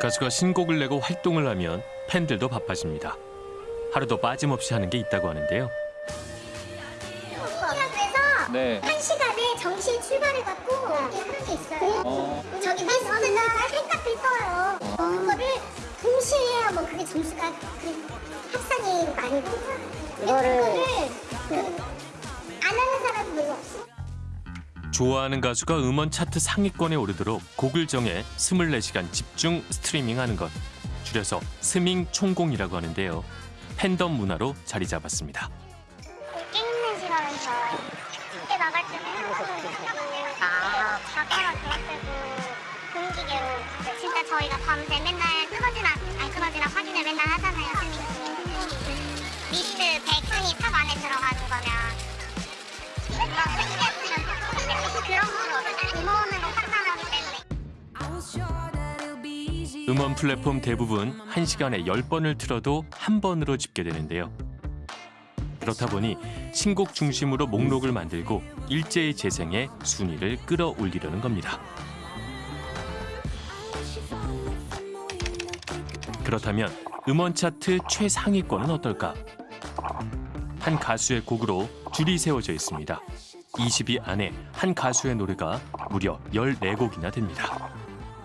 가수가 신곡을 내고 활동을 하면 팬들도 바빠집니다. 하루도 빠짐없이 하는 게 있다고 하는데요. 그래서 네. 한 시간에 정시에 출발해갖고 이렇게 하는 게 있어요. 저기 베스트나 생각을 써요. 그거를 동시에 해야 뭐 그게 점수가 그 합산이 많이 돼요. 이거를 그 안 하는 사람이 별로 없어. 좋아하는 가수가 음원 차트 상위권에 오르도록 곡을 정해 24시간 집중 스트리밍하는 것. 줄여서 스밍 총공이라고 하는데요. 팬덤 문화로 자리 잡았습니다. 음원 플랫폼 대부분 1시간에 10번을 틀어도 한 번으로 집계되는데요. 그렇다 보니 신곡 중심으로 목록을 만들고 일제히 재생해 순위를 끌어올리려는 겁니다. 그렇다면 음원 차트 최상위권은 어떨까? 한 가수의 곡으로 줄이 세워져 있습니다. 20위 안에 한 가수의 노래가 무려 14곡이나 됩니다.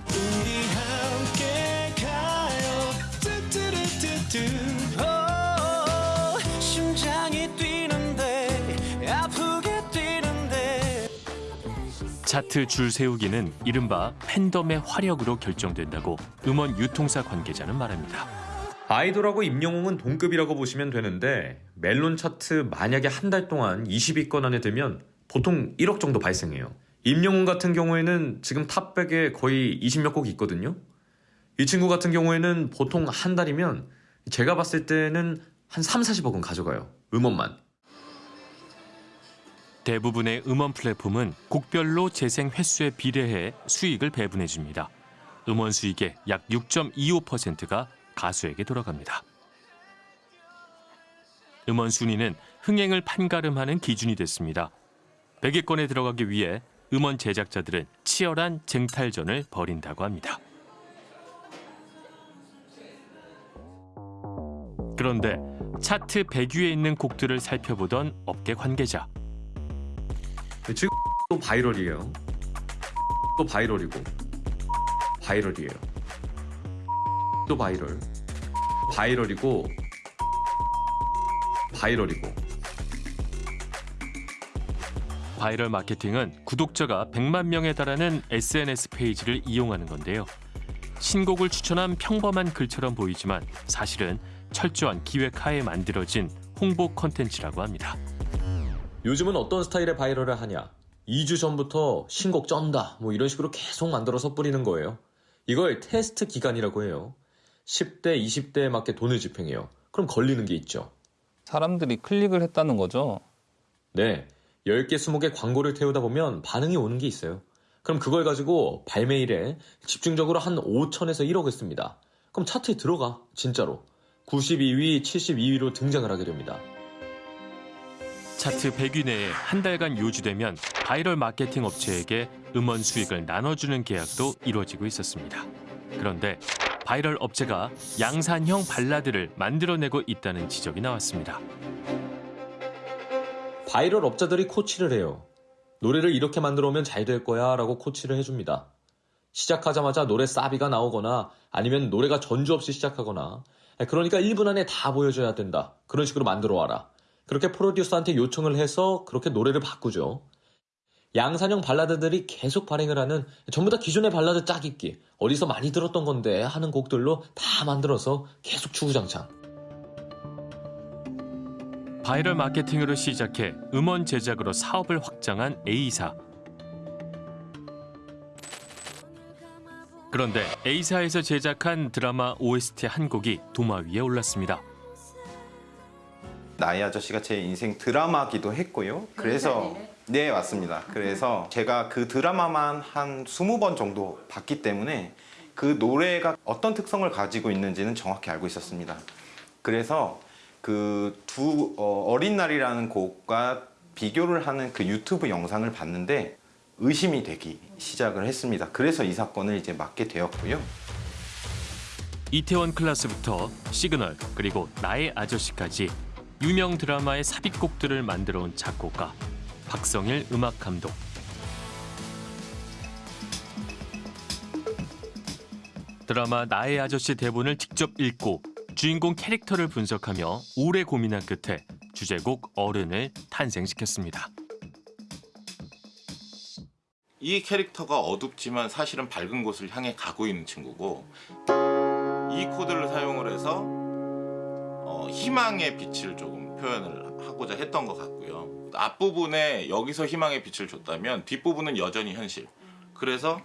우리 함께 가요 뚜뚜루뚜뚜 오, 심장이 뛰는데 아프게 뛰는데 차트 줄 세우기는 이른바 팬덤의 화력으로 결정된다고 음원 유통사 관계자는 말합니다. 아이돌하고 임영웅은 동급이라고 보시면 되는데 멜론 차트 만약에 한 달 동안 20위권 안에 들면 보통 1억 정도 발생해요. 임영웅 같은 경우에는 지금 탑백에 거의 20몇 곡이 있거든요. 이 친구 같은 경우에는 보통 한 달이면 제가 봤을 때는 한 3, 40억은 가져가요. 음원만. 대부분의 음원 플랫폼은 곡별로 재생 횟수에 비례해 수익을 배분해 줍니다. 음원 수익의 약 6.25%가 가수에게 돌아갑니다. 음원 순위는 흥행을 판가름하는 기준이 됐습니다. 100위권에 들어가기 위해 음원 제작자들은 치열한 쟁탈전을 벌인다고 합니다. 그런데 차트 100위에 있는 곡들을 살펴보던 업계 관계자. 지금 또 viral이에요. 또 viral이고 viral이에요. 또 viral. viral이고 viral이고 viral 마케팅은 구독자가 100만 명에 달하는 SNS 페이지를 이용하는 건데요. 신곡을 추천한 평범한 글처럼 보이지만 사실은 철저한 기획하에 만들어진 홍보 콘텐츠라고 합니다. 요즘은 어떤 스타일의 viral을 하냐? 2주 전부터 신곡 쩐다. 뭐 이런 식으로 계속 만들어서 뿌리는 거예요. 이걸 테스트 기간이라고 해요. 10대, 20대에 맞게 돈을 집행해요. 그럼 걸리는 게 있죠. 사람들이 클릭을 했다는 거죠. 네. 10개, 20개 광고를 태우다 보면 반응이 오는 게 있어요. 그럼 그걸 가지고 발매일에 집중적으로 한 5천에서 1억을 씁니다. 그럼 차트에 들어가. 진짜로. 92위, 72위로 등장을 하게 됩니다. 차트 100위 내에 한 달간 유지되면 바이럴 마케팅 업체에게 음원 수익을 나눠주는 계약도 이루어지고 있었습니다. 그런데 바이럴 업체가 양산형 발라드를 만들어내고 있다는 지적이 나왔습니다. 바이럴 업자들이 코치를 해요. 노래를 이렇게 만들어 오면 잘 될 거야 라고 코치를 해줍니다. 시작하자마자 노래 사비가 나오거나 아니면 노래가 전주 없이 시작하거나 그러니까 1분 안에 다 보여줘야 된다. 그런 식으로 만들어 와라. 그렇게 프로듀서한테 요청을 해서 그렇게 노래를 바꾸죠. 양산형 발라드들이 계속 발행을 하는 전부 다 기존의 발라드 짜깁기 어디서 많이 들었던 건데 하는 곡들로 다 만들어서 계속 주구장창. 바이럴 마케팅으로 시작해 음원 제작으로 사업을 확장한 A사. 그런데 A사에서 제작한 드라마 OST 한 곡이 도마 위에 올랐습니다. 나이 아저씨가 제 인생 드라마기도 했고요. 그래서 네 맞습니다. 그래서 제가 그 드라마만 한 20번 정도 봤기 때문에 그 노래가 어떤 특성을 가지고 있는지는 정확히 알고 있었습니다. 그래서 그 두 어 린 날이라는 곡과 비교를 하는 그 유튜브 영상을 봤는데 의심이 되기 시작을 했습니다. 그래서 이 사건을 이제 맡게 되었고요. 이태원 클라스부터 시그널 그리고 나의 아저씨까지 유명 드라마의 삽입곡들을 만들어 온 작곡가 박성일 음악 감독. 드라마 나의 아저씨 대본을 직접 읽고 주인공 캐릭터를 분석하며 오래 고민한 끝에 주제곡 어른을 탄생시켰습니다. 이 캐릭터가 어둡지만 사실은 밝은 곳을 향해 가고 있는 친구고 이 코드를 사용을 해서 어, 희망의 빛을 조금 표현을 하고자 했던 것 같고요. 앞부분에 여기서 희망의 빛을 줬다면 뒷부분은 여전히 현실. 그래서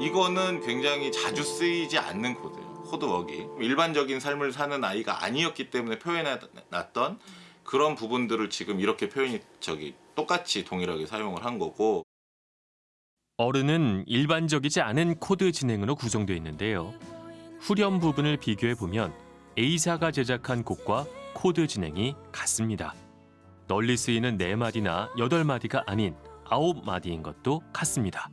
이거는 굉장히 자주 쓰이지 않는 코드예요. 코드웍이 일반적인 삶을 사는 아이가 아니었기 때문에 표현해놨던 그런 부분들을 지금 이렇게 표현이 저기 똑같이 동일하게 사용을 한 거고 어른은 일반적이지 않은 코드 진행으로 구성되어 있는데요. 후렴 부분을 비교해 보면 A사가 제작한 곡과 코드 진행이 같습니다. 널리 쓰이는 네마디나 여덟 마디가 아닌 아홉 마디인 것도 같습니다.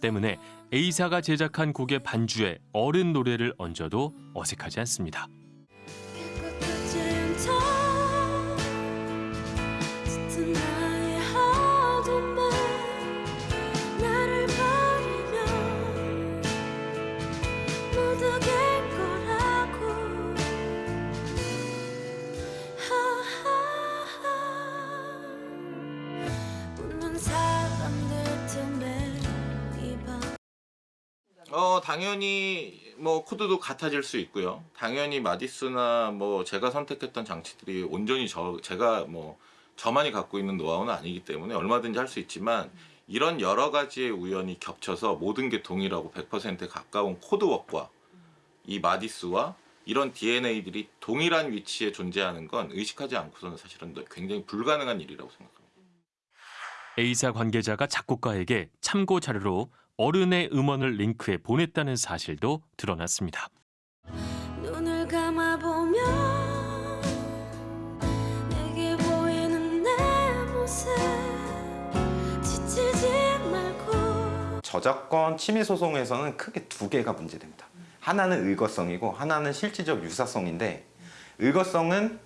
때문에 A사가 제작한 곡의 반주에 어른 노래를 얹어도 어색하지 않습니다. 깨 어 당연히 뭐 코드도 같아질 수 있고요. 당연히 마디스나 뭐 제가 선택했던 장치들이 온전히 저 제가 뭐 저만이 갖고 있는 노하우는 아니기 때문에 얼마든지 할 수 있지만 이런 여러 가지의 우연이 겹쳐서 모든 게 동일하고 100%에 가까운 코드웍과 이 마디스와 이런 DNA들이 동일한 위치에 존재하는 건 의식하지 않고서는 사실은 굉장히 불가능한 일이라고 생각합니다. A사 관계자가 작곡가에게 참고 자료로 어른의 음원을 링크해 보냈다는 사실도 드러났습니다. 눈을 감아보면 내게 보이는 내 모습 지치지 말고 저작권 침해 소송에서는 크게 두 개가 문제됩니다. 하나는 의거성이고 하나는 실질적 유사성인데 의거성은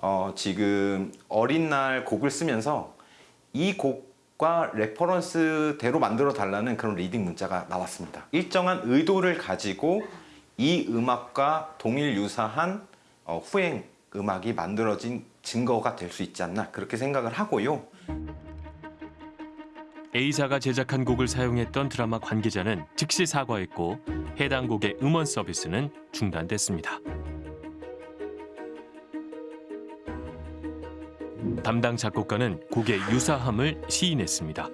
어, 지금 어린 날 곡을 쓰면서 이 곡 과 레퍼런스대로 만들어 달라는 그런 리딩 문자가 나왔습니다. 일정한 의도를 가지고 이 음악과 동일 유사한 어, 후행 음악이 만들어진 증거가 될 수 있지 않나 그렇게 생각을 하고요. A사가 제작한 곡을 사용했던 드라마 관계자는 즉시 사과했고 해당 곡의 음원 서비스는 중단됐습니다. 담당 작곡가는 곡의 유사함을 시인했습니다.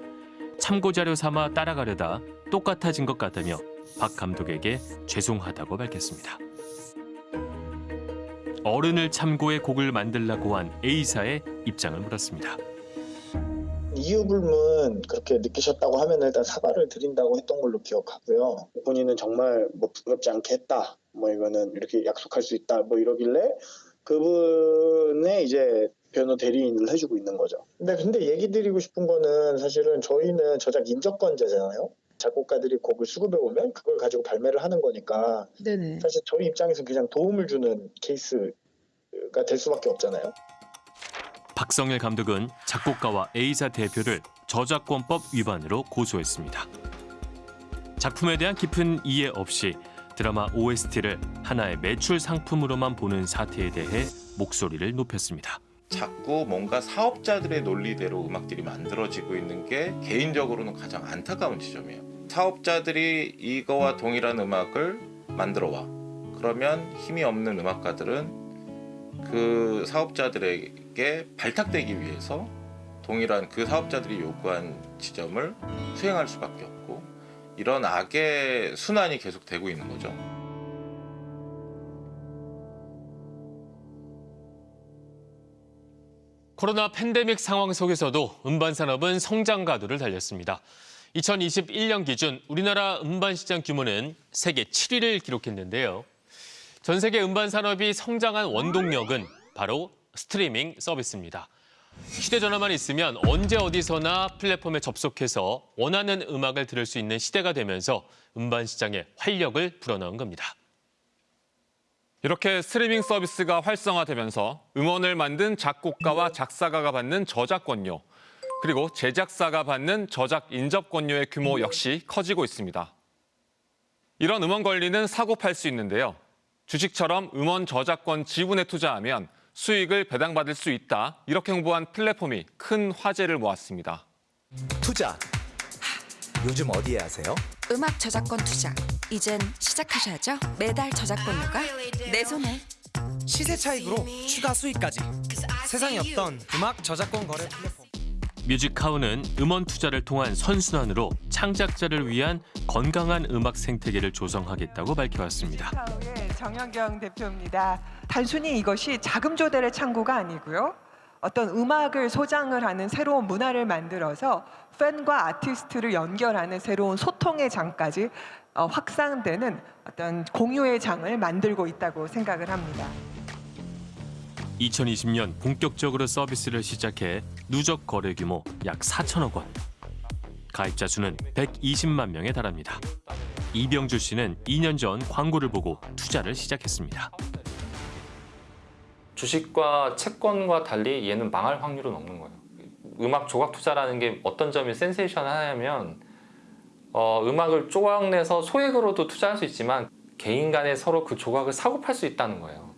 참고 자료 삼아 따라가려다 똑같아진 것 같다며 박 감독에게 죄송하다고 밝혔습니다. 어른을 참고해 곡을 만들라고 한 A사의 입장을 물었습니다. 이유 불문 그렇게 느끼셨다고 하면 일단 사과를 드린다고 했던 걸로 기억하고요. 본인은 정말 뭐 부끄럽지 않게 했다. 뭐 이거는 이렇게 약속할 수 있다. 뭐 이러길래 그분의 이제 변호 대리인을 해주고 있는 거죠. 근데 근데 얘기 드리고 싶은 거는 사실은 저희는 저작 인적권자잖아요. 작곡가들이 곡을 수급해 오면 그걸 가지고 발매를 하는 거니까 네네. 사실 저희 입장에서 그냥 도움을 주는 케이스가 될 수밖에 없잖아요. 박성일 감독은 작곡가와 A사 대표를 저작권법 위반으로 고소했습니다. 작품에 대한 깊은 이해 없이 드라마 OST를 하나의 매출 상품으로만 보는 사태에 대해 목소리를 높였습니다. 자꾸 뭔가 사업자들의 논리대로 음악들이 만들어지고 있는 게 개인적으로는 가장 안타까운 지점이에요. 사업자들이 이거와 동일한 음악을 만들어 와. 그러면 힘이 없는 음악가들은 그 사업자들에게 발탁되기 위해서 동일한 그 사업자들이 요구한 지점을 수행할 수밖에 없고 이런 악의 순환이 계속 되고 있는 거죠. 코로나 팬데믹 상황 속에서도 음반 산업은 성장 가도를 달렸습니다. 2021년 기준 우리나라 음반 시장 규모는 세계 7위를 기록했는데요. 전 세계 음반 산업이 성장한 원동력은 바로 스트리밍 서비스입니다. 휴대전화만 있으면 언제 어디서나 플랫폼에 접속해서 원하는 음악을 들을 수 있는 시대가 되면서 음반 시장에 활력을 불어넣은 겁니다. 이렇게 스트리밍 서비스가 활성화되면서 음원을 만든 작곡가와 작사가가 받는 저작권료, 그리고 제작사가 받는 저작 인접권료의 규모 역시 커지고 있습니다. 이런 음원 권리는 사고 팔 수 있는데요. 주식처럼 음원 저작권 지분에 투자하면 수익을 배당받을 수 있다. 이렇게 홍보한 플랫폼이 큰 화제를 모았습니다. 투자. 하, 요즘 어디에 하세요? 음악 저작권 투자. 이젠 시작하셔야죠. 매달 저작권료가 내 손에. 시세 차익으로 추가 수익까지. 세상에 없던 음악 저작권 거래 플랫폼. 뮤직하우는 음원 투자를 통한 선순환으로 창작자를 위한 건강한 음악 생태계를 조성하겠다고 밝혀왔습니다. 뮤직하우의 정현경 대표입니다. 단순히 이것이 자금 조달의 창구가 아니고요. 어떤 음악을 소장을 하는 새로운 문화를 만들어서 팬과 아티스트를 연결하는 새로운 소통의 장까지 어, 확산되는 어떤 공유의 장을 만들고 있다고 생각을 합니다. 2020년 본격적으로 서비스를 시작해 누적 거래 규모 약 4천억 원. 가입자 수는 120만 명에 달합니다. 이병주 씨는 2년 전 광고를 보고 투자를 시작했습니다. 주식과 채권과 달리 얘는 망할 확률은 없는 거예요. 음악 조각 투자라는 게 어떤 점이 센세이션하냐면 어, 음악을 조각내서 소액으로도 투자할 수 있지만 개인 간에 서로 그 조각을 사고 팔 수 있다는 거예요.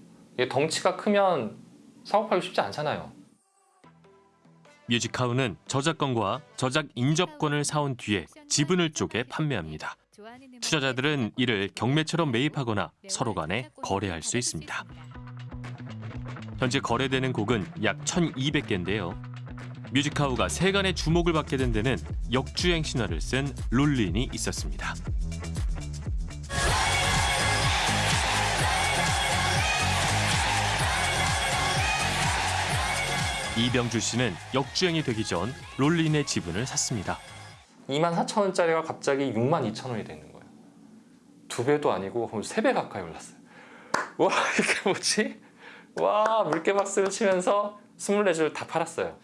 덩치가 크면 사고 팔기 쉽지 않잖아요. 뮤직하우는 저작권과 저작 인접권을 사온 뒤에 지분을 쪼개 판매합니다. 투자자들은 이를 경매처럼 매입하거나 서로 간에 거래할 수 있습니다. 현재 거래되는 곡은 약 1,200개인데요. 뮤직하우가 세간의 주목을 받게 된 데는 역주행 신화를 쓴 롤린이 있었습니다. 이병주 씨는 역주행이 되기 전 롤린의 지분을 샀습니다. 2만 4천 원짜리가 갑자기 6만 2천 원이 되는 거예요. 두 배도 아니고 세배 가까이 올랐어요. 와 이게 뭐지? 와 물개 박수를 치면서 24줄 다 팔았어요.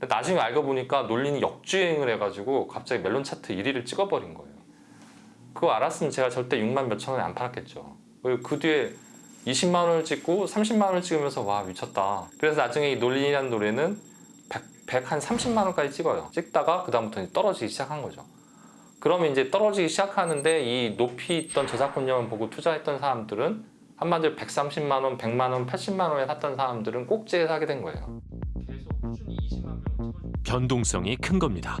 나중에 알고 보니까 논린이 역주행을 해가지고 갑자기 멜론 차트 1위를 찍어버린 거예요. 그거 알았으면 제가 절대 6만 몇천 원에 안 팔았겠죠. 그 뒤에 20만 원을 찍고 30만 원을 찍으면서 와 미쳤다. 그래서 나중에 이 논린이라는 노래는 100, 한 30만 원까지 찍어요. 찍다가 그 다음부터 떨어지기 시작한 거죠. 그러면 이제 떨어지기 시작하는데 이 높이 있던 저작권료만 보고 투자했던 사람들은 한마디로 130만 원, 100만 원, 80만 원에 샀던 사람들은 꼭지에 사게 된 거예요. 변동성이 큰 겁니다.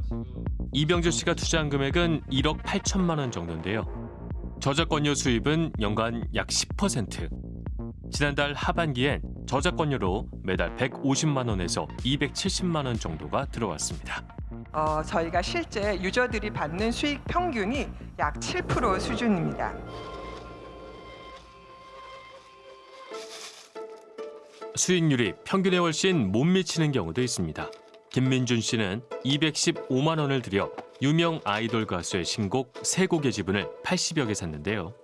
이병주 씨가 투자한 금액은 1억 8천만 원 정도인데요. 저작권료 수입은 연간 약 10%. 지난달 하반기엔 저작권료로 매달 150만 원에서 270만 원 정도가 들어왔습니다. 어, 저희가 실제 유저들이 받는 수익 평균이 약 7% 수준입니다. 수익률이 평균에 훨씬 못 미치는 경우도 있습니다. 김민준 씨는 215만 원을 들여 유명 아이돌 가수의 신곡 세 곡의 지분을 80여 개 샀는데요.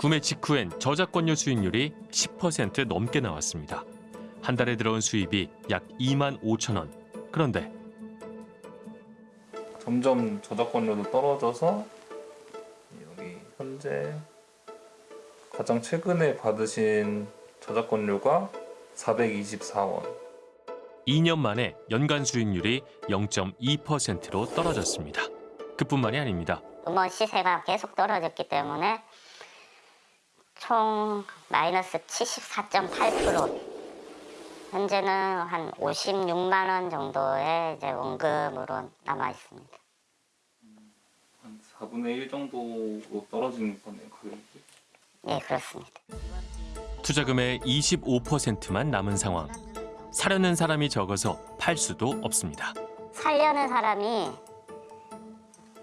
구매 직후엔 저작권료 수익률이 10% 넘게 나왔습니다. 한 달에 들어온 수입이 약 2만 5천 원. 그런데 점점 저작권료도 떨어져서 여기 현재 가장 최근에 받으신 저작권료가 424원. 2년 만에 연간 수익률이 0.2%로 떨어졌습니다. 그뿐만이 아닙니다. 음원 시세가 계속 떨어졌기 때문에 총 마이너스 74.8% 현재는 한 56만 원 정도의 이제 원금으로 남아 있습니다. 한 4분의 1 정도로 떨어지는 거네요, 가격이. 네, 그렇습니다. 투자금의 25%만 남은 상황. 사려는 사람이 적어서 팔 수도 없습니다. 살려는 사람이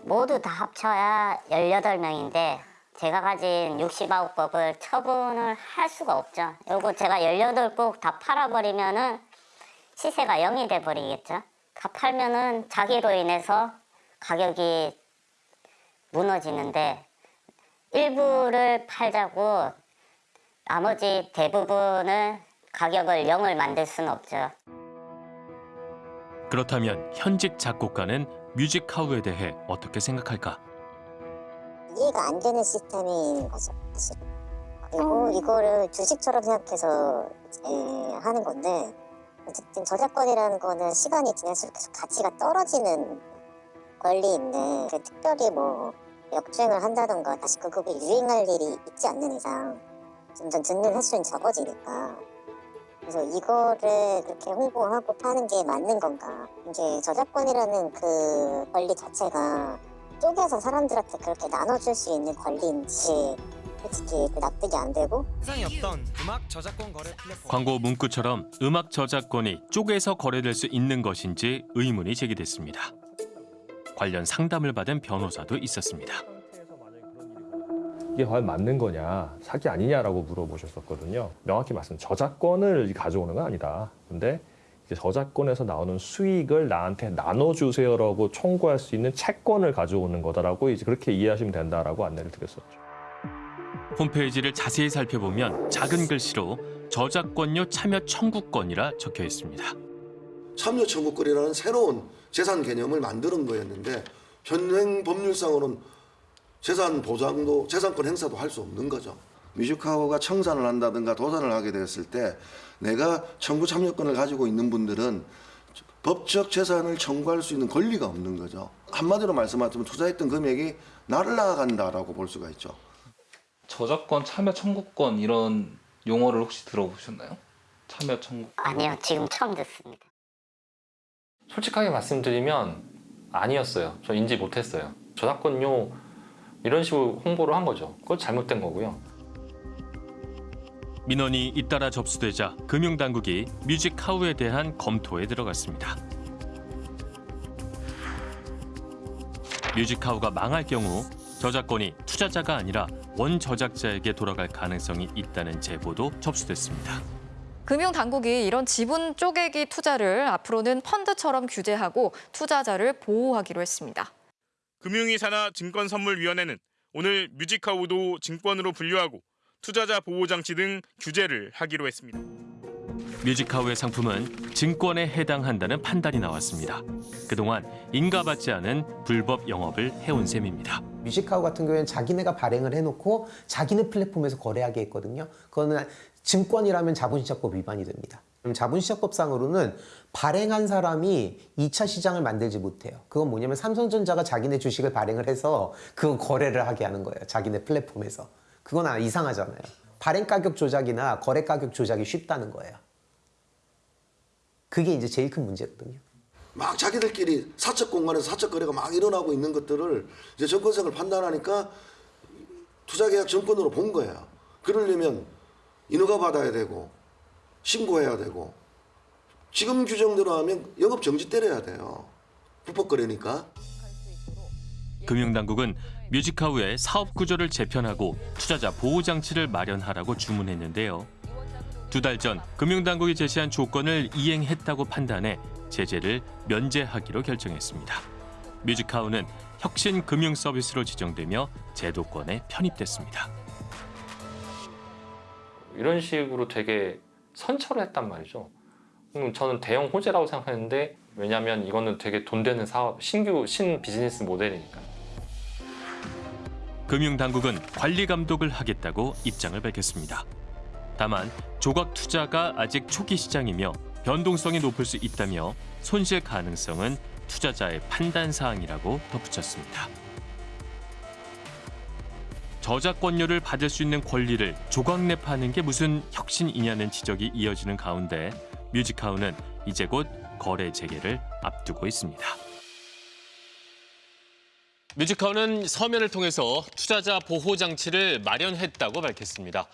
모두 다 합쳐야 18명인데 제가 가진 69곡을 처분을 할 수가 없죠. 요거 제가 18곡 다 팔아버리면은 시세가 0이 돼버리겠죠. 다 팔면은 자기로 인해서 가격이 무너지는데 일부를 팔자고 나머지 대부분을 가격을 0을 만들 수는 없죠. 그렇다면 현직 작곡가는 뮤직하우에 대해 어떻게 생각할까? 이해가 안 되는 시스템인 거죠, 사실. 그리고 이거를 주식처럼 생각해서 하는 건데 어쨌든 저작권이라는 거는 시간이 지날수록 계속 가치가 떨어지는 권리인데 그 특별히 뭐 역주행을 한다던가 다시 그 곡이 유행할 일이 있지 않는 이상 점점 듣는 횟수는 적어지니까. 그래서 이거를 그렇게 홍보하고 파는 게 맞는 건가? 이제 저작권이라는 그 권리 자체가 쪼개서 사람들한테 그렇게 나눠줄 수 있는 권리인지 솔직히 납득이 안 되고 세상에 없던 음악 저작권 거래 플랫폼 광고 문구처럼 음악 저작권이 쪼개서 거래될 수 있는 것인지 의문이 제기됐습니다. 관련 상담을 받은 변호사도 있었습니다. 이게 과연 맞는 거냐, 사기 아니냐라고 물어보셨었거든요. 명확히 말씀, 저작권을 가져오는 건 아니다. 근데 저작권에서 나오는 수익을 나한테 나눠주세요라고 청구할 수 있는 채권을 가져오는 거다라고 이제 그렇게 이해하시면 된다라고 안내를 드렸었죠. 홈페이지를 자세히 살펴보면 작은 글씨로 저작권료 참여 청구권이라 적혀 있습니다. 참여 청구권이라는 새로운 재산 개념을 만드는 거였는데 현행 법률상으로는 재산 보장도 재산권 행사도 할 수 없는 거죠. 뮤직하우가 청산을 한다든가 도산을 하게 되었을 때 내가 청구 참여권을 가지고 있는 분들은 법적 재산을 청구할 수 있는 권리가 없는 거죠. 한마디로 말씀하자면 투자했던 금액이 날라간다라고 볼 수가 있죠. 저작권 참여 청구권 이런 용어를 혹시 들어보셨나요? 참여 청구. 아니요 지금 처음 듣습니다. 솔직하게 말씀드리면 아니었어요. 저 인지 못했어요. 저작권료 이런 식으로 홍보를 한 거죠. 그거 잘못된 거고요. 민원이 잇따라 접수되자 금융당국이 뮤직하우에 대한 검토에 들어갔습니다. 뮤직하우가 망할 경우 저작권이 투자자가 아니라 원저작자에게 돌아갈 가능성이 있다는 제보도 접수됐습니다. 금융당국이 이런 지분 쪼개기 투자를 앞으로는 펀드처럼 규제하고 투자자를 보호하기로 했습니다. 금융위산하 증권선물위원회는 오늘 뮤직하우도 증권으로 분류하고 투자자 보호 장치 등 규제를 하기로 했습니다. 뮤직하우의 상품은 증권에 해당한다는 판단이 나왔습니다. 그동안 인가받지 않은 불법 영업을 해온 셈입니다. 뮤직하우 같은 경우에는 자기네가 발행을 해놓고 자기네 플랫폼에서 거래하게 했거든요. 그거는 증권이라면 자본시장법 위반이 됩니다. 자본시장법상으로는 발행한 사람이 2차 시장을 만들지 못해요. 그건 뭐냐면 삼성전자가 자기네 주식을 발행을 해서 그 거래를 하게 하는 거예요. 자기네 플랫폼에서. 그건 아, 이상하잖아요. 발행 가격 조작이나 거래 가격 조작이 쉽다는 거예요. 그게 이제 제일 큰 문제거든요. 막 자기들끼리 사적 공간에서 사적 거래가 막 일어나고 있는 것들을 이제 정권성을 판단하니까 투자계약 정권으로 본 거예요. 그러려면 인허가 받아야 되고 신고해야 되고 지금 규정대로 하면 영업 정지 때려야 돼요. 불법 거래니까. 금융당국은 뮤직하우의 사업 구조를 재편하고 투자자 보호 장치를 마련하라고 주문했는데요. 두 달 전 금융당국이 제시한 조건을 이행했다고 판단해 제재를 면제하기로 결정했습니다. 뮤직하우는 혁신 금융 서비스로 지정되며 제도권에 편입됐습니다. 이런 식으로 되게 선처를 했단 말이죠. 음, 저는 대형 호재라고 생각했는데 왜냐하면 이거는 되게 돈 되는 사업, 신규 신 비즈니스 모델이니까. 금융당국은 관리 감독을 하겠다고 입장을 밝혔습니다. 다만 조각 투자가 아직 초기 시장이며 변동성이 높을 수 있다며 손실 가능성은 투자자의 판단 사항이라고 덧붙였습니다. 저작권료를 받을 수 있는 권리를 조각내파는 게 무슨 혁신이냐는 지적이 이어지는 가운데 뮤직하우는 이제 곧 거래 재개를 앞두고 있습니다. 뮤직하우는 서면을 통해서 투자자 보호 장치를 마련했다고 밝혔습니다.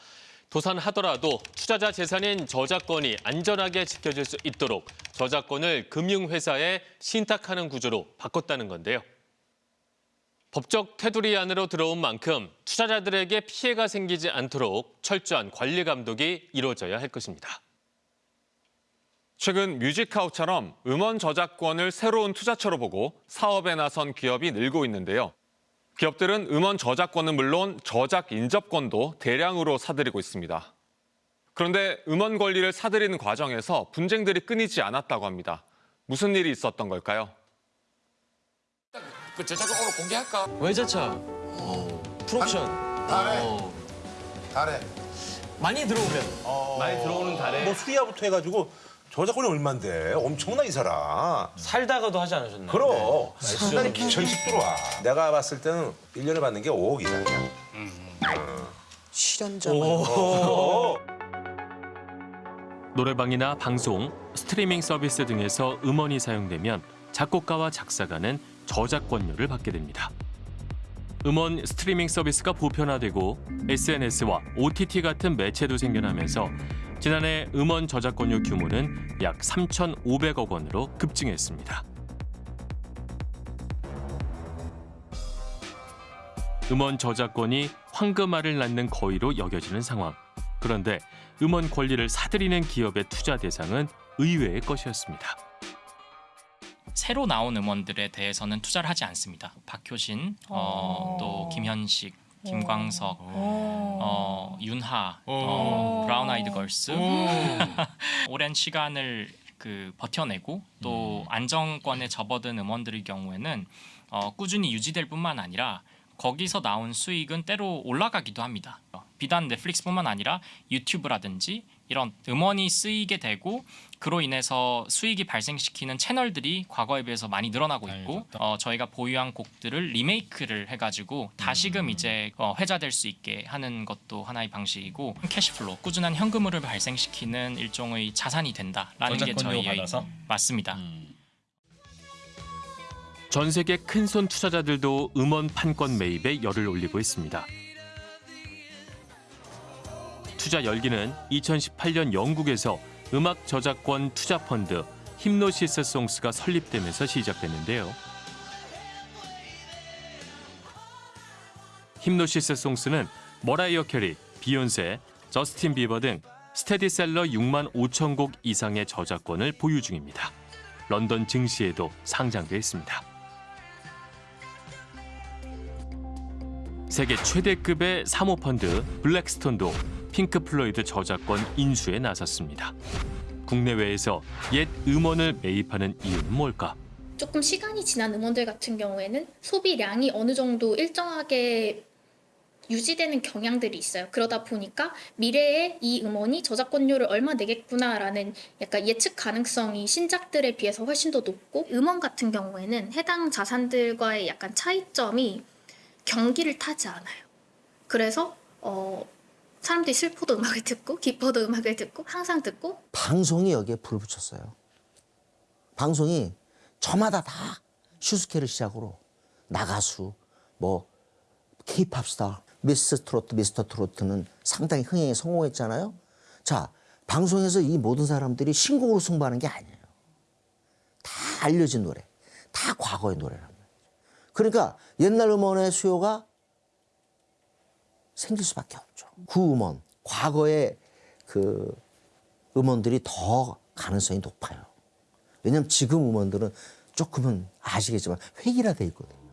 도산하더라도 투자자 재산인 저작권이 안전하게 지켜질 수 있도록 저작권을 금융회사에 신탁하는 구조로 바꿨다는 건데요. 법적 테두리 안으로 들어온 만큼 투자자들에게 피해가 생기지 않도록 철저한 관리 감독이 이루어져야 할 것입니다. 최근 뮤직하우처럼 음원 저작권을 새로운 투자처로 보고 사업에 나선 기업이 늘고 있는데요. 기업들은 음원 저작권은 물론 저작 인접권도 대량으로 사들이고 있습니다. 그런데 음원 권리를 사들이는 과정에서 분쟁들이 끊이지 않았다고 합니다. 무슨 일이 있었던 걸까요? 그 저작권 오늘 공개할까? 외제차 풀옵션 달에 달에 많이 들어오면 많이 들어오는 달에 뭐 수리아부터 해가지고 저작권이 얼만데 엄청나 이 사람. 살다가도 하지 않으셨나요? 그럼 네. 상당히 음. 기천씩 들어와. 내가 봤을 때는 1년에 받는 게 5억 이상이야. 실현자 오. 노래방이나 방송, 스트리밍 서비스 등에서 음원이 사용되면 작곡가와 작사가는 저작권료를 받게 됩니다. 음원 스트리밍 서비스가 보편화되고 SNS와 OTT 같은 매체도 생겨나면서 지난해 음원 저작권료 규모는 약 3,500억 원으로 급증했습니다. 음원 저작권이 황금알을 낳는 거위로 여겨지는 상황. 그런데 음원 권리를 사들이는 기업의 투자 대상은 의외의 것이었습니다. 새로 나온 음원들에 대해서는 투자를 하지 않습니다. 박효신, 어, 또 김현식, 김광석, 어, 윤하, 어, 브라운 아이드 걸스. 오랜 시간을 그 버텨내고 또 안정권에 접어든 음원들의 경우에는 어, 꾸준히 유지될 뿐만 아니라 거기서 나온 수익은 때로 올라가기도 합니다. 비단 넷플릭스뿐만 아니라 유튜브라든지 이런 음원이 쓰이게 되고 그로 인해서 수익이 발생시키는 채널들이 과거에 비해서 많이 늘어나고 있고 어, 저희가 보유한 곡들을 리메이크를 해가지고 다시금 이제 어, 회자될 수 있게 하는 것도 하나의 방식이고 캐시플로 꾸준한 현금흐를 발생시키는 일종의 자산이 된다라는 게 저희의 받아서? 맞습니다. 전 세계 큰손 투자자들도 음원 판권 매입에 열을 올리고 있습니다. 투자 열기는 2018년 영국에서 음악 저작권 투자 펀드 힙노시스 송스가 설립되면서 시작됐는데요. 힙노시스 송스는 머라이어 캐리, 비욘세, 저스틴 비버 등 스테디셀러 6만 5천 곡 이상의 저작권을 보유 중입니다. 런던 증시에도 상장돼 있습니다. 세계 최대급의 사모펀드 블랙스톤도 핑크 플로이드 저작권 인수에 나섰습니다. 국내외에서 옛 음원을 매입하는 이유는 뭘까? 조금 시간이 지난 음원들 같은 경우에는 소비량이 어느 정도 일정하게 유지되는 경향들이 있어요. 그러다 보니까 미래에 이 음원이 저작권료를 얼마 내겠구나라는 약간 예측 가능성이 신작들에 비해서 훨씬 더 높고 음원 같은 경우에는 해당 자산들과의 약간 차이점이 경기를 타지 않아요. 그래서 어, 사람들이 슬퍼도 음악을 듣고 기뻐도 음악을 듣고 항상 듣고 방송이 여기에 불을 붙였어요. 방송이 저마다 다 슈스케를 시작으로 나가수, 뭐 케이팝 스타, 미스 트로트, 미스터 트로트는 상당히 흥행에 성공했잖아요. 자, 방송에서 이 모든 사람들이 신곡으로 승부하는 게 아니에요. 다 알려진 노래, 다 과거의 노래란 말이죠. 그러니까 옛날 음원의 수요가 생길 수밖에 없죠. 그 음원, 과거의 그 음원들이 더 가능성이 높아요. 왜냐면 지금 음원들은 조금은 아시겠지만 획일화돼 있거든요.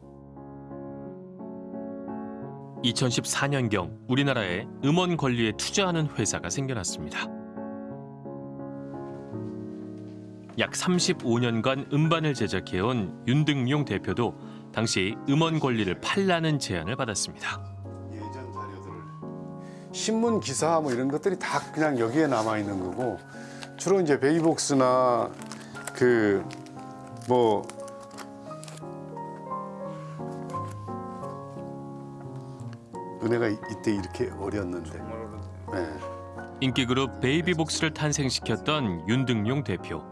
2014년경 우리나라에 음원 권리에 투자하는 회사가 생겨났습니다. 약 35년간 음반을 제작해온 윤등용 대표도 당시 음원 권리를 팔라는 제안을 받았습니다. 신문 기사 뭐 이런 것들이 다 그냥 여기에 남아 있는 거고 주로 이제 베이복스나 그 뭐 은혜가 이때 이렇게 어렸는데 네. 인기 그룹 베이비복스를 탄생시켰던 윤등용 대표.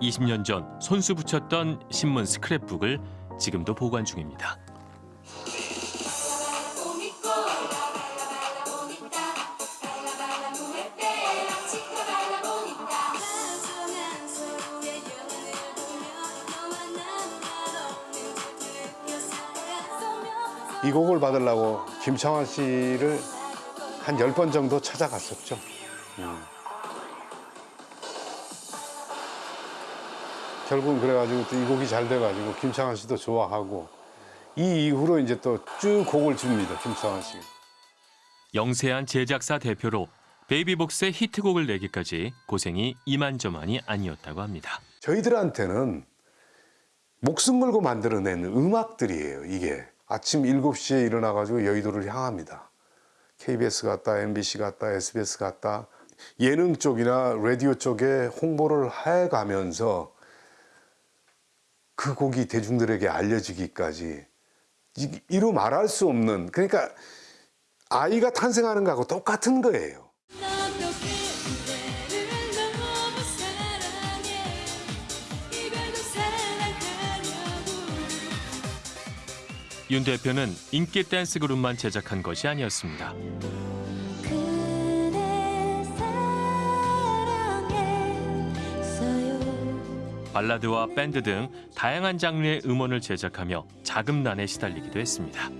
20년 전 손수 붙였던 신문 스크랩북을 지금도 보관 중입니다. 이 곡을 받으려고 김창완 씨를 한 열 번 정도 찾아갔었죠. 음. 결국은 그래가지고 또 이 곡이 잘 돼가지고 김창완 씨도 좋아하고 이 이후로 이제 또 쭉 곡을 줍니다. 김창완 씨. 영세한 제작사 대표로 베이비복스의 히트곡을 내기까지 고생이 이만저만이 아니었다고 합니다. 저희들한테는 목숨 걸고 만들어낸 음악들이에요, 이게. 아침 7시에 일어나가지고 여의도를 향합니다. KBS 갔다, MBC 갔다, SBS 갔다, 예능 쪽이나 라디오 쪽에 홍보를 해가면서 그 곡이 대중들에게 알려지기까지 이- 이루 말할 수 없는 그러니까 아이가 탄생하는 거하고 똑같은 거예요. 윤 대표는 인기 댄스 그룹만 제작한 것이 아니었습니다. 발라드와 밴드 등 다양한 장르의 음원을 제작하며 자금난에 시달리기도 했습니다.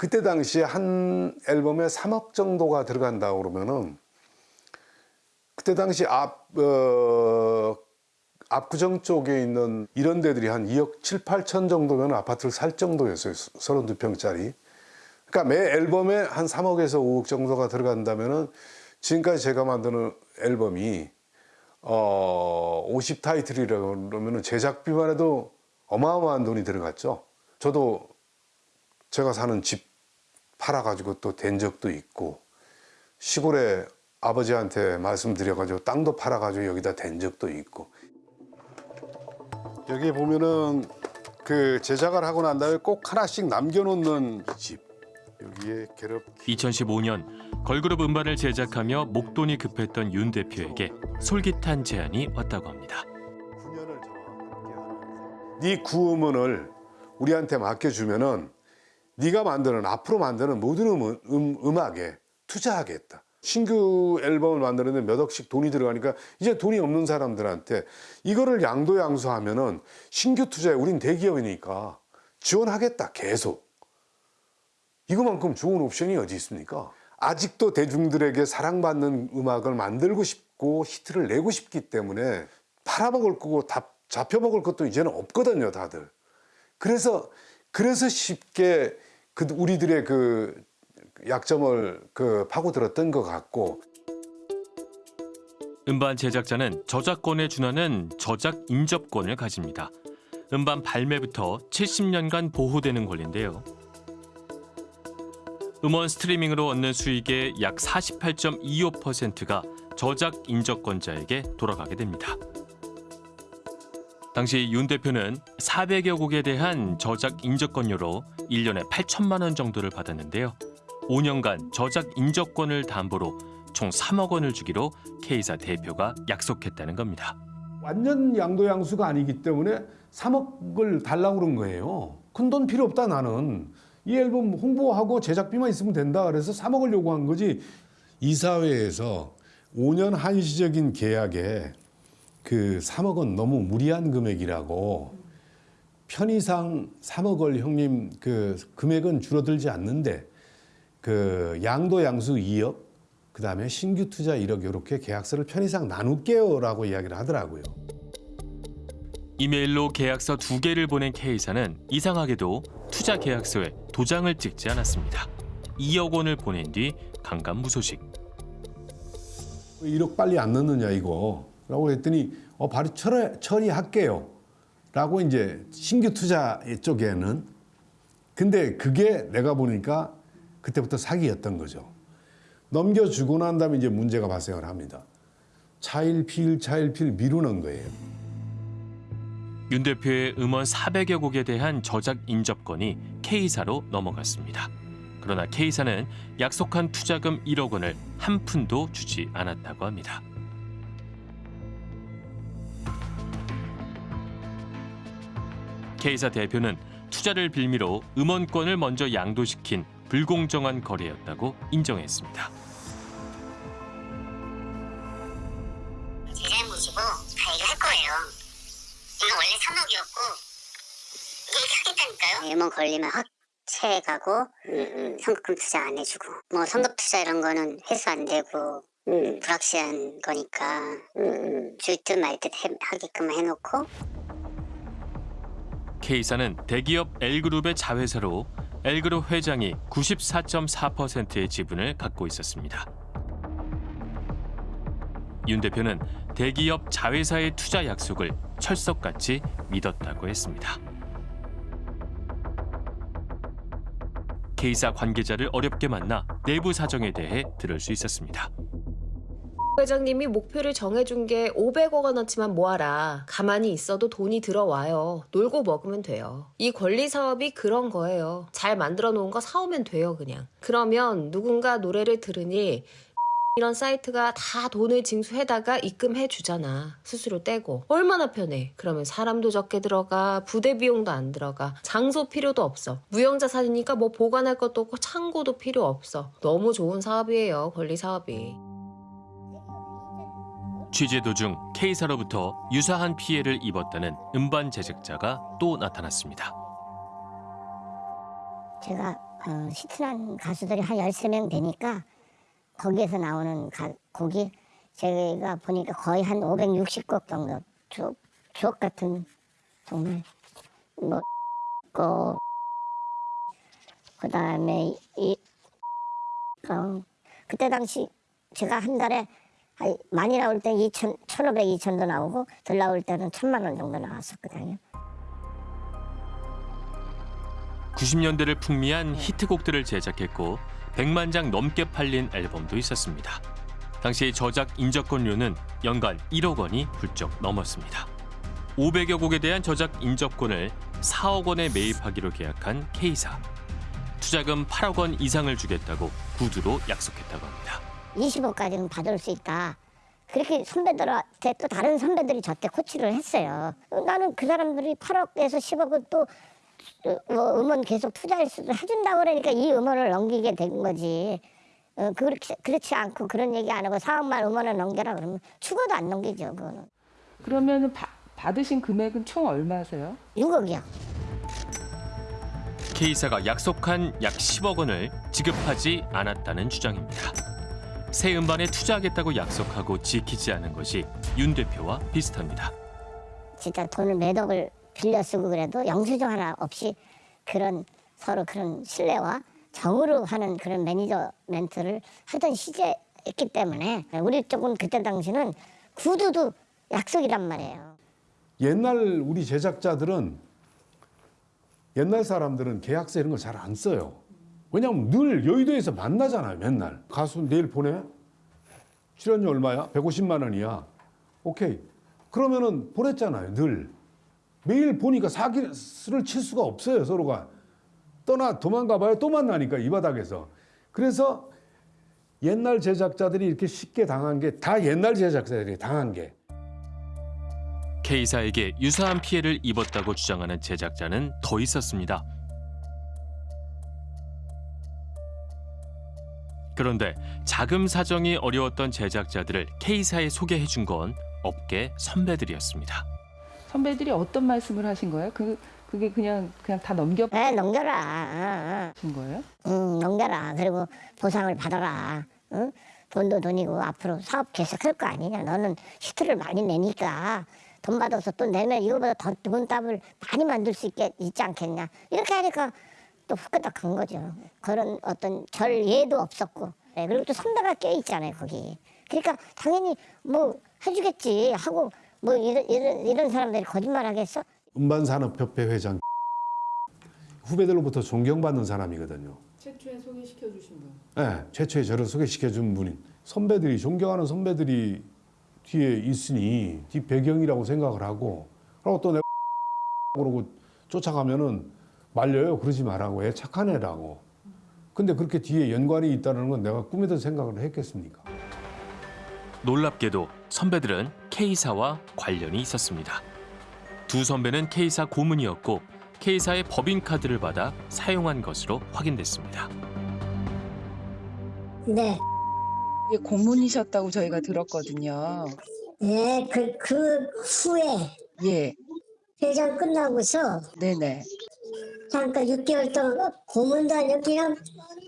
그때 당시에 한 앨범에 3억 정도가 들어간다고 그러면은 그때 당시 앞, 어, 압구정 쪽에 있는 이런 데들이 한 2억 7, 8천 정도면 아파트를 살 정도였어요. 32평짜리. 그러니까 매 앨범에 한 3억에서 5억 정도가 들어간다면은 지금까지 제가 만드는 앨범이 어, 50 타이틀이라고 그러면은 제작비만 해도 어마어마한 돈이 들어갔죠. 저도 제가 사는 집 팔아가지고 또 된 적도 있고 시골에 아버지한테 말씀드려가지고 땅도 팔아가지고 여기다 된 적도 있고 여기 보면은 그 제작을 하고 난 다음에 꼭 하나씩 남겨놓는 집 여기에 괴롭 2015년 걸그룹 음반을 제작하며 목돈이 급했던 윤 대표에게 솔깃한 제안이 왔다고 합니다. 네 구음원을 우리한테 맡겨주면은 네가 만드는 앞으로 만드는 모든 음, 음, 음악에 투자하겠다. 신규 앨범을 만드는데 몇 억씩 돈이 들어가니까 이제 돈이 없는 사람들한테 이거를 양도양수하면 은 신규 투자에 우린 대기업이니까 지원하겠다 계속. 이거만큼 좋은 옵션이 어디 있습니까? 아직도 대중들에게 사랑받는 음악을 만들고 싶고 히트를 내고 싶기 때문에 팔아먹을 거고 다 잡혀먹을 것도 이제는 없거든요, 다들. 그래서 그래서 쉽게 그 우리들의 그 약점을 그 파고들었던 것 같고 음반 제작자는 저작권에 준하는 저작 인접권을 가집니다. 음반 발매부터 70년간 보호되는 권리인데요. 음원 스트리밍으로 얻는 수익의 약 48.25%가 저작 인접권자에게 돌아가게 됩니다. 당시 윤 대표는 400여 곡에 대한 저작 인접권료로 1년에 8천만 원 정도를 받았는데요. 5년간 저작 인접권을 담보로 총 3억 원을 주기로 K사 대표가 약속했다는 겁니다. 완전 양도양수가 아니기 때문에 3억을 달라고 그런 거예요. 큰 돈 필요 없다 나는. 이 앨범 홍보하고 제작비만 있으면 된다 그래서 3억을 요구한 거지. 이사회에서 5년 한시적인 계약에 그 3억은 너무 무리한 금액이라고 편의상 3억을 형님 그 금액은 줄어들지 않는데 그 양도 양수 2억 그 다음에 신규 투자 1억 이렇게 계약서를 편의상 나눌게요 라고 이야기를 하더라고요. 이메일로 계약서 두 개를 보낸 K사는 이상하게도 투자 계약서에 도장을 찍지 않았습니다. 2억 원을 보낸 뒤 강간무소식. 1억 빨리 안 넣느냐 이거 라고 했더니 어 바로 처리, 처리할게요. 라고 이제 신규 투자 쪽에는. 근데 그게 내가 보니까 그때부터 사기였던 거죠. 넘겨주고 난 다음에 이제 문제가 발생을 합니다. 차일피일 차일피일 미루는 거예요. 윤 대표의 음원 400여 곡에 대한 저작 인접권이 K사로 넘어갔습니다. 그러나 K사는 약속한 투자금 1억 원을 한 푼도 주지 않았다고 합니다. K사 대표는 투자를 빌미로 음원권을 먼저 양도시킨 불공정한 거래였다고 인정했습니다. 제 잘못이고 다 얘기할 거예요. 이거 원래 3억이었고 이렇게 하겠다니까요. 음원 걸리면 확 채 가고 성금 투자 안 해주고 뭐 성급 투자 이런 거는 회수 안 되고 불확실한 거니까 줄듯 말듯 하게끔 해놓고 K사는 대기업 L그룹의 자회사로 L그룹 회장이 94.4%의 지분을 갖고 있었습니다. 윤 대표는 대기업 자회사의 투자 약속을 철석같이 믿었다고 했습니다. K사 관계자를 어렵게 만나 내부 사정에 대해 들을 수 있었습니다. 회장님이 목표를 정해준 게 500억 원어치만 모아라. 가만히 있어도 돈이 들어와요. 놀고 먹으면 돼요. 이 권리 사업이 그런 거예요. 잘 만들어 놓은 거 사오면 돼요, 그냥. 그러면 누군가 노래를 들으니 이런 사이트가 다 돈을 징수해다가 입금해 주잖아. 수수료 떼고. 얼마나 편해. 그러면 사람도 적게 들어가, 부대 비용도 안 들어가, 장소 필요도 없어. 무형자산이니까 뭐 보관할 것도 없고 창고도 필요 없어. 너무 좋은 사업이에요, 권리 사업이. 취재 도중 K사로부터 유사한 피해를 입었다는 음반 제작자가 또 나타났습니다. 제가 어, 시트란 가수들이 한 13명 되니까 거기에서 나오는 가, 곡이 제가 보니까 거의 한 560곡 정도 주옥, 주옥 같은 정말 뭐 고, 그다음에 이 어, 그때 당시 제가 한 달에 한 많이 나올 때 2천, 1,500, 2천도 나오고 덜 나올 때는 천만 원 정도 나왔었거든요. 90년대를 풍미한 히트곡들을 제작했고 100만 장 넘게 팔린 앨범도 있었습니다. 당시 저작 인접권료는 연간 1억 원이 훌쩍 넘었습니다. 500여 곡에 대한 저작 인접권을 4억 원에 매입하기로 계약한 K사. 투자금 8억 원 이상을 주겠다고 구두로 약속했다고 합니다. 20억까지는 받을 수 있다. 그렇게 선배들한테 또 다른 선배들이 저때 코치를 했어요. 나는 그 사람들이 8억에서 10억을 또뭐 음원 계속 투자할 수도 해준다고 그러니까 이 음원을 넘기게 된 거지. 어, 그렇지, 그렇지 않고 그런 얘기 안 하고 4억만 음원을 넘겨라 그러면 죽어도 안 넘기죠. 그거는. 그러면 받으신 금액은 총 얼마세요? 6억이요. K사가 약속한 약 10억 원을 지급하지 않았다는 주장입니다. 새 음반에 투자하겠다고 약속하고 지키지 않은 것이 윤 대표와 비슷합니다. 진짜 돈을 몇 억을 빌려 쓰고 그래도 영수증 하나 없이 그런 서로 그런 신뢰와 정으로 하는 그런 매니저멘트를 하던 시제였기 때문에 우리 쪽은 그때 당시는 구두도 약속이란 말이에요. 옛날 우리 제작자들은 옛날 사람들은 계약서 이런 걸 잘 안 써요. 왜냐면 늘 여의도에서 만나잖아요, 맨날. 가수 내일 보내? 출연료 얼마야? 150만 원이야. 오케이. 그러면은 보냈잖아요, 늘. 매일 보니까 사기를 칠 수가 없어요, 서로가. 떠나 도망가 봐요. 또 만나니까 이 바닥에서. 그래서 옛날 제작자들이 이렇게 쉽게 당한 게 다 옛날 제작자들이 당한 게. K사에게 유사한 피해를 입었다고 주장하는 제작자는 더 있었습니다. 그런데 자금 사정이 어려웠던 제작자들을 K사에 소개해 준 건 업계 선배들이었습니다. 선배들이 어떤 말씀을 하신 거예요? 그 그게 그냥 그냥 다 넘겨 네, 넘겨라. 준 거예요? 응, 넘겨라. 그리고 보상을 받아라. 응? 돈도 돈이고 앞으로 사업 계속할 거 아니냐. 너는 히트를 많이 내니까 돈 받아서 또 내면 이거보다 더 좋은 답을 많이 만들 수 있게 있지 않겠냐. 이렇게 하니까 또 후끈덕 간 거죠. 그런 어떤 절 예도 없었고. 네, 그리고 또 선배가 껴 있잖아요, 거기. 그러니까 당연히 뭐 해주겠지 하고 뭐 이런, 이런, 이런 사람들이 거짓말 하겠어? 음반산업협회 회장 후배들로부터 존경받는 사람이거든요. 최초에 소개시켜 주신 분. 네, 최초에 저를 소개시켜 준 분인 선배들이 존경하는 선배들이 뒤에 있으니 뒤 배경이라고 생각을 하고 그리고 또 내가 그러고 쫓아가면은 말려요 그러지 말라고 애 착한 애라고 근데 그렇게 뒤에 연관이 있다는 건 내가 꿈에도 생각을 했겠습니까 놀랍게도 선배들은 K사와 관련이 있었습니다. 두 선배는 K사 고문이었고 K사의 법인카드를 받아 사용한 것으로 확인됐습니다. 네. 고문이셨다고 저희가 들었거든요. 네, 그, 그 후에 예. 회장 끝나고서 네네. 잠깐 6개월 동안 고문도 아니고 그냥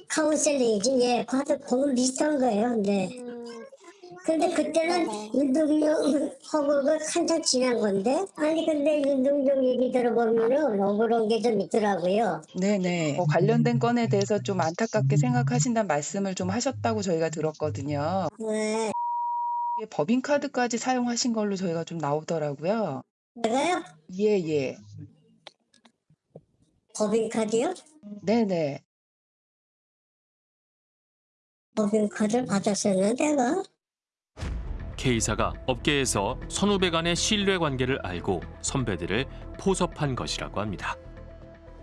카운셀링이지. 예, 과도 고문 비슷한 거예요. 근데 근데 그때는 윤동정 허구가 한참 지난 건데 아니 근데 윤동정 얘기 들어보면은 억울한 게 좀 있더라고요. 네네. 어, 관련된 건에 대해서 좀 안타깝게 생각하신다는 말씀을 좀 하셨다고 저희가 들었거든요. 네. 이게 법인카드까지 사용하신 걸로 저희가 좀 나오더라고요. 내가요? 예, 예. 법인카드요? 네네. 법인카드를 받았었나 내가? K사가 업계에서 선후배 간의 신뢰 관계를 알고 선배들을 포섭한 것이라고 합니다.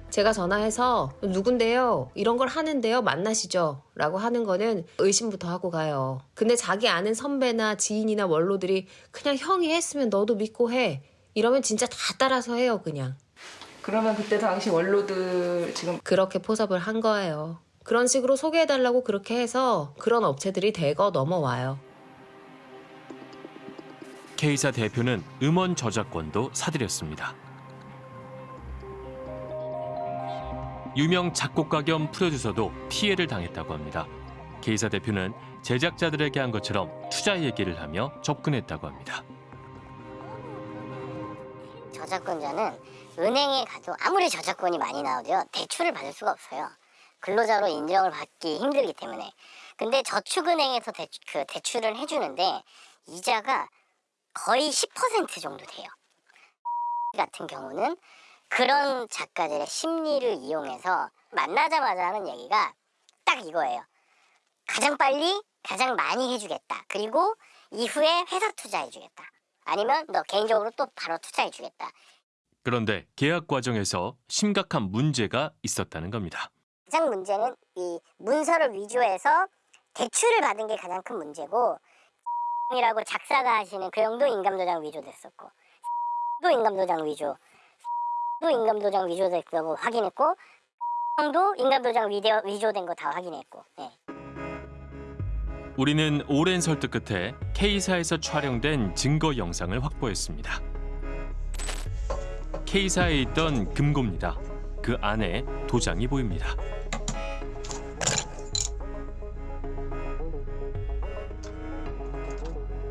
제가 전화해서 누군데요? 이런 걸 하는데요? 만나시죠? 라고 하는 거는 의심부터 하고 가요. 근데 자기 아는 선배나 지인이나 원로들이 그냥 형이 했으면 너도 믿고 해. 이러면 진짜 다 따라서 해요, 그냥. 그러면 그때 당시 원로들 지금 그렇게 포섭을 한 거예요. 그런 식으로 소개해달라고 그렇게 해서 그런 업체들이 대거 넘어와요. K사 대표는 음원 저작권도 사들였습니다. 유명 작곡가 겸 프로듀서도 피해를 당했다고 합니다. K사 대표는 제작자들에게 한 것처럼 투자 얘기를 하며 접근했다고 합니다. 저작권자는 은행에 가도 아무리 저작권이 많이 나오도요 대출을 받을 수가 없어요. 근로자로 인정을 받기 힘들기 때문에. 근데 저축은행에서 대, 그 대출을 해주는데 이자가 거의 10% 정도 돼요. 같은 경우는 그런 작가들의 심리를 이용해서 만나자마자 하는 얘기가 딱 이거예요. 가장 빨리 가장 많이 해주겠다. 그리고 이후에 회사 투자해주겠다. 아니면 너 개인적으로 또 바로 투자해주겠다. 그런데 계약 과정에서 심각한 문제가 있었다는 겁니다. 가장 문제는 이 문서를 위조해서 대출을 받은 게 가장 큰 문제고 이라고 작사가 하시는 그 형도 인감도장 위조됐었고 또 인감도장 위조 또 인감도장 위조됐다고 확인했고 형도 인감도장 위조, 위조된 거 다 확인했고 네. 우리는 오랜 설득 끝에 K사에서 촬영된 증거 영상을 확보했습니다. K사에 있던 금고입니다. 그 안에 도장이 보입니다.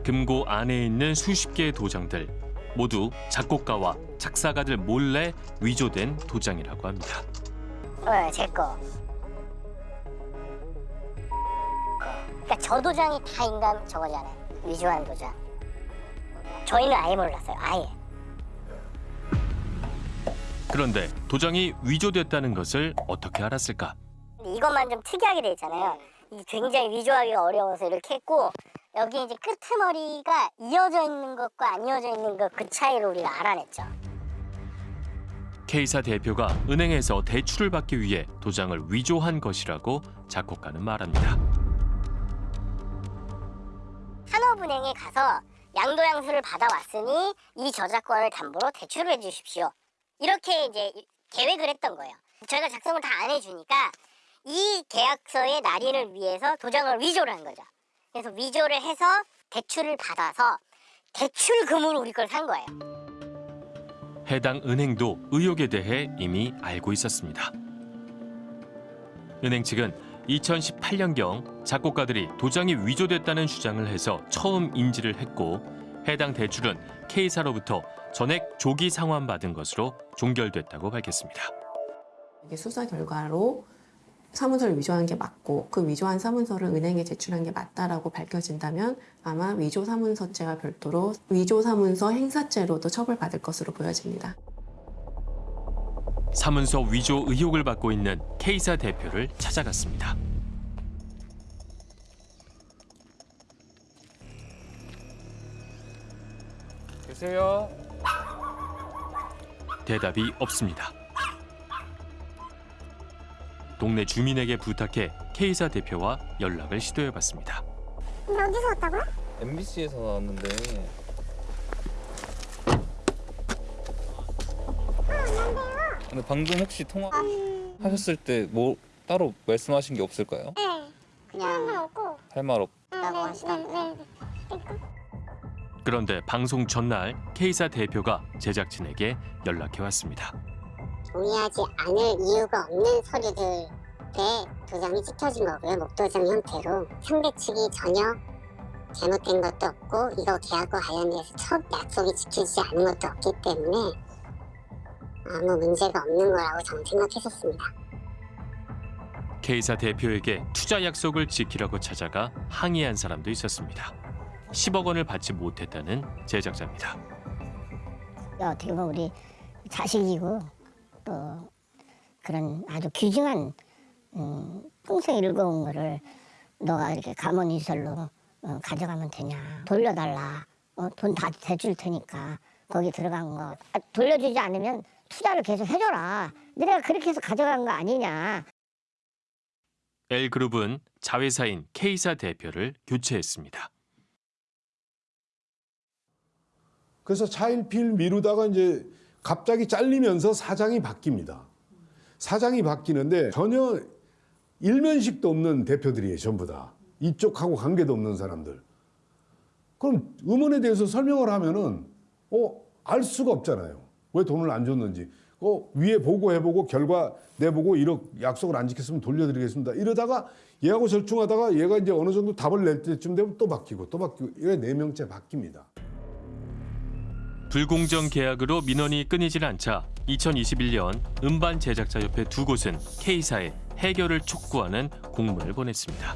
금고 안에 있는 수십 개의 도장들 모두 작곡가와 작사가들 몰래 위조된 도장이라고 합니다. 어, 제 거. 그러니까 저 도장이 다 인감 저거잖아요. 위조한 도장. 저희는 아예 몰랐어요. 아예. 그런데 도장이 위조됐다는 것을 어떻게 알았을까? 이것만 좀 특이하게 돼 있잖아요. 이 굉장히 위조하기가 어려워서 이렇게 했고 여기 이제 끄트머리가 이어져 있는 것과 안 이어져 있는 것 그 차이를 우리가 알아냈죠. K사 대표가 은행에서 대출을 받기 위해 도장을 위조한 것이라고 작곡가는 말합니다. 산업은행에 가서 양도양수를 받아왔으니 이 저작권을 담보로 대출을 해주십시오. 이렇게 이제 계획을 했던 거예요. 저희가 작성을 다 안 해주니까 이 계약서의 날인을 위해서 도장을 위조를 한 거죠. 그래서 위조를 해서 대출을 받아서 대출금으로 우리 걸 산 거예요. 해당 은행도 의혹에 대해 이미 알고 있었습니다. 은행 측은 2018년경 작곡가들이 도장이 위조됐다는 주장을 해서 처음 인지를 했고 해당 대출은 K사로부터 전액 조기 상환받은 것으로 종결됐다고 밝혔습니다. 이게 수사 결과로 사문서를 위조한 게 맞고 그 위조한 사문서를 은행에 제출한 게 맞다라고 밝혀진다면 아마 위조 사문서죄와 별도로 위조 사문서 행사죄로도 처벌받을 것으로 보여집니다. 사문서 위조 의혹을 받고 있는 K사 대표를 찾아갔습니다. 계세요? 대답이 없습니다. 동네 주민에게 부탁해 K사 대표와 연락을 시도해봤습니다. 어디서 왔다고요? MBC에서 나왔는데 근데 방금 혹시 통화하셨을 때 뭐 따로 말씀하신 게 없을까요? 네. 그냥 없고 할 말 없... 라고 하시던데. 그런데 방송 전날 K사 대표가 제작진에게 연락해 왔습니다. 동의하지 않을 이유가 없는 서류들의 도장이 찍혀진 거고요. 목도장 형태로 상대 측이 전혀 잘못된 것도 없고 이거 계약과 관련돼서 첫 약속이 지켜지지 않은 것도 없기 때문에 아무 문제가 없는 거라고 저는 생각했었습니다. K사 대표에게 투자 약속을 지키라고 찾아가 항의한 사람도 있었습니다. 10억 원을 받지 못했다는 제작자입니다. 어떻게 보면 우리 자식이고 또 그런 아주 귀중한 음, 평생 읽어온 거를 너가 이렇게 가문이설로 어, 가져가면 되냐. 돌려달라. 어, 돈다 대줄 테니까 거기 들어간 거. 아, 돌려주지 않으면 투자를 계속 해줘라. 내가 그렇게 해서 가져간 거 아니냐. L그룹은 자회사인 K사 대표를 교체했습니다. 그래서 차일피일 미루다가 이제 갑자기 잘리면서 사장이 바뀝니다. 사장이 바뀌는데 전혀 일면식도 없는 대표들이에요, 전부 다. 이쪽하고 관계도 없는 사람들. 그럼 음원에 대해서 설명을 하면은 어, 알 수가 없잖아요. 왜 돈을 안 줬는지. 어, 위에 보고해보고 결과 내보고 이렇게 약속을 안 지켰으면 돌려드리겠습니다. 이러다가 얘하고 절충하다가 얘가 이제 어느 정도 답을 낼 때쯤 되면 또 바뀌고 또 바뀌고 이래 네 명째 바뀝니다. 불공정 계약으로 민원이 끊이질 않자 2021년 음반 제작자 협회 두 곳은 K사에 해결을 촉구하는 공문을 보냈습니다.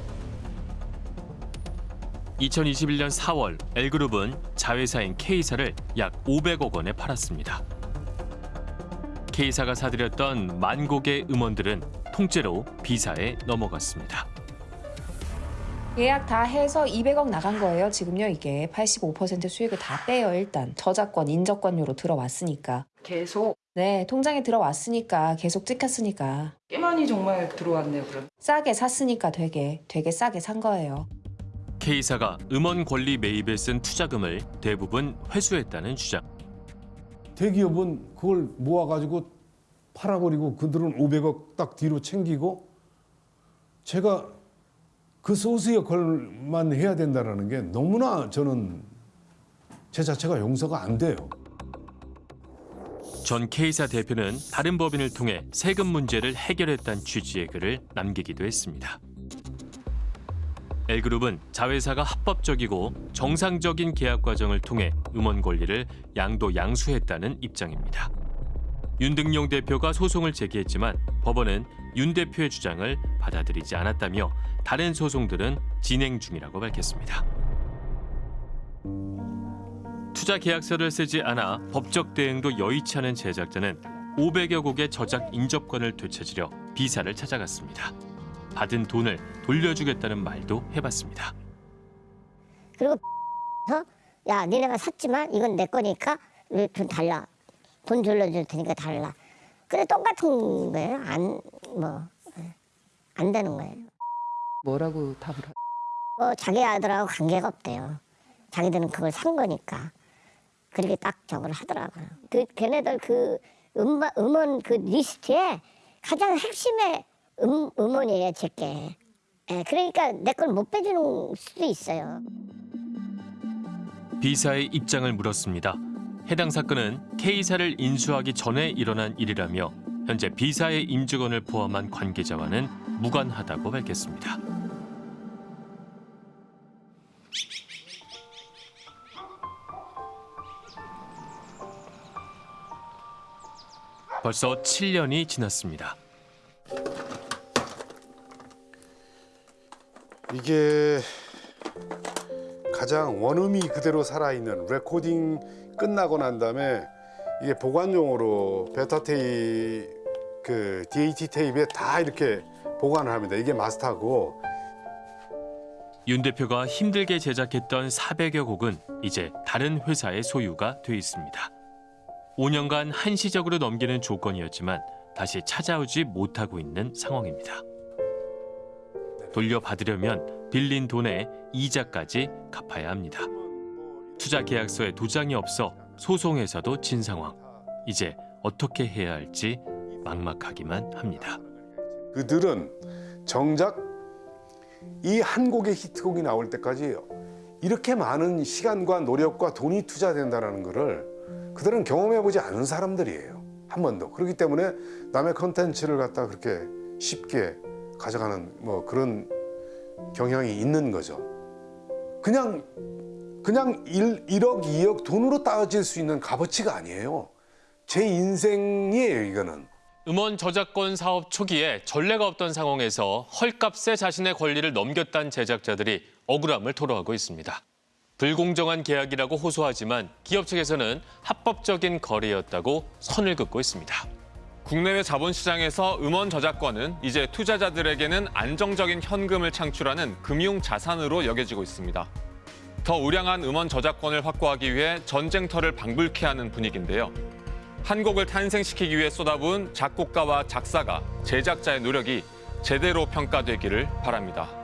2021년 4월 L그룹은 자회사인 K사를 약 500억 원에 팔았습니다. K사가 사들였던 만 곡의 음원들은 통째로 B사에 넘어갔습니다. 예약 다 해서 200억 나간 거예요. 지금요 이게 85% 수익을 다 빼요 일단 저작권 인접권료로 들어왔으니까 계속 네 통장에 들어왔으니까 계속 찍혔으니까 꽤 많이 정말 들어왔네요. 그럼 싸게 샀으니까 되게 되게 싸게 산 거예요. K사가 음원 권리 매입에 쓴 투자금을 대부분 회수했다는 주장. 대기업은 그걸 모아가지고 팔아버리고 그들은 500억 딱 뒤로 챙기고 제가 그 소스 역할만 해야 된다는 게 너무나 저는 제 자체가 용서가 안 돼요. 전 K사 대표는 다른 법인을 통해 세금 문제를 해결했다는 취지의 글을 남기기도 했습니다. L그룹은 자회사가 합법적이고 정상적인 계약 과정을 통해 음원 권리를 양도 양수했다는 입장입니다. 윤등용 대표가 소송을 제기했지만 법원은 윤 대표의 주장을 받아들이지 않았다며 다른 소송들은 진행 중이라고 밝혔습니다. 투자 계약서를 쓰지 않아 법적 대응도 여의치 않은 제작자는 500여 곡의 저작 인접권을 되찾으려 비사를 찾아갔습니다. 받은 돈을 돌려주겠다는 말도 해봤습니다. 그리고 야 니네가 샀지만 이건 내 거니까 돈 달라 돈 돌려줄 테니까 달라 근데 똑같은 거예요 안 뭐 안 되는 거예요. 뭐라고 답을 하... 뭐 자기 아들하고 관계가 없대요. 자기들은 그걸 산 거니까. 그렇게 딱 저걸 하더라고요. 그 걔네들 그 음반, 음원 그 리스트에 가장 핵심의 음, 음원이에요 제 게. 예, 그러니까 내 걸 못 빼주는 수도 있어요. B사의 입장을 물었습니다. 해당 사건은 K사를 인수하기 전에 일어난 일이라며 현재 B사의 임직원을 포함한 관계자와는 무관하다고 밝혔습니다. 벌써 7년이 지났습니다. 이게 가장 원음이 그대로 살아있는 레코딩 끝나고 난 다음에 이게 보관용으로 베타 테이 그 DAT 테이프에 다 이렇게 보관을 합니다. 이게 마스터고 윤 대표가 힘들게 제작했던 400여 곡은 이제 다른 회사의 소유가 돼 있습니다. 5년간 한시적으로 넘기는 조건이었지만 다시 찾아오지 못하고 있는 상황입니다. 돌려받으려면 빌린 돈에 이자까지 갚아야 합니다. 투자 계약서에 도장이 없어 소송에서도 진 상황. 이제 어떻게 해야 할지 막막하기만 합니다. 그들은 정작 이 한 곡의 히트곡이 나올 때까지 이렇게 많은 시간과 노력과 돈이 투자된다는 것을 그들은 경험해보지 않은 사람들이에요. 한 번도. 그렇기 때문에 남의 컨텐츠를 갖다 그렇게 쉽게 가져가는 뭐 그런 경향이 있는 거죠. 그냥 그냥 1, 1억, 2억 돈으로 따질 수 있는 값어치가 아니에요. 제 인생이에요, 이거는. 음원 저작권 사업 초기에 전례가 없던 상황에서 헐값에 자신의 권리를 넘겼다는 제작자들이 억울함을 토로하고 있습니다. 불공정한 계약이라고 호소하지만 기업 측에서는 합법적인 거래였다고 선을 긋고 있습니다. 국내외 자본시장에서 음원 저작권은 이제 투자자들에게는 안정적인 현금을 창출하는 금융 자산으로 여겨지고 있습니다. 더 우량한 음원 저작권을 확보하기 위해 전쟁터를 방불케 하는 분위기인데요. 한 곡을 탄생시키기 위해 쏟아부은 작곡가와 작사가, 제작자의 노력이 제대로 평가되기를 바랍니다.